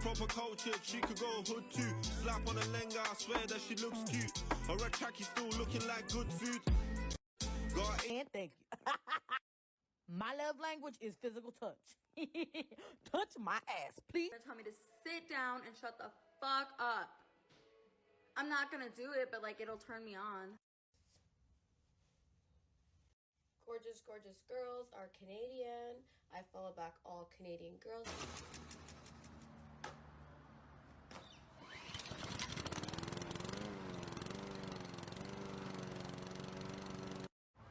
Proper culture, she could go hood too. Slap on a lehenga, I swear that she looks cute. A red is still looking like good food. Got And thank you. My love language is physical touch. Touch my ass, please. Tell me to sit down and shut the fuck up. I'm not gonna do it, but like it'll turn me on. Gorgeous, gorgeous girls are Canadian. I follow back all Canadian girls.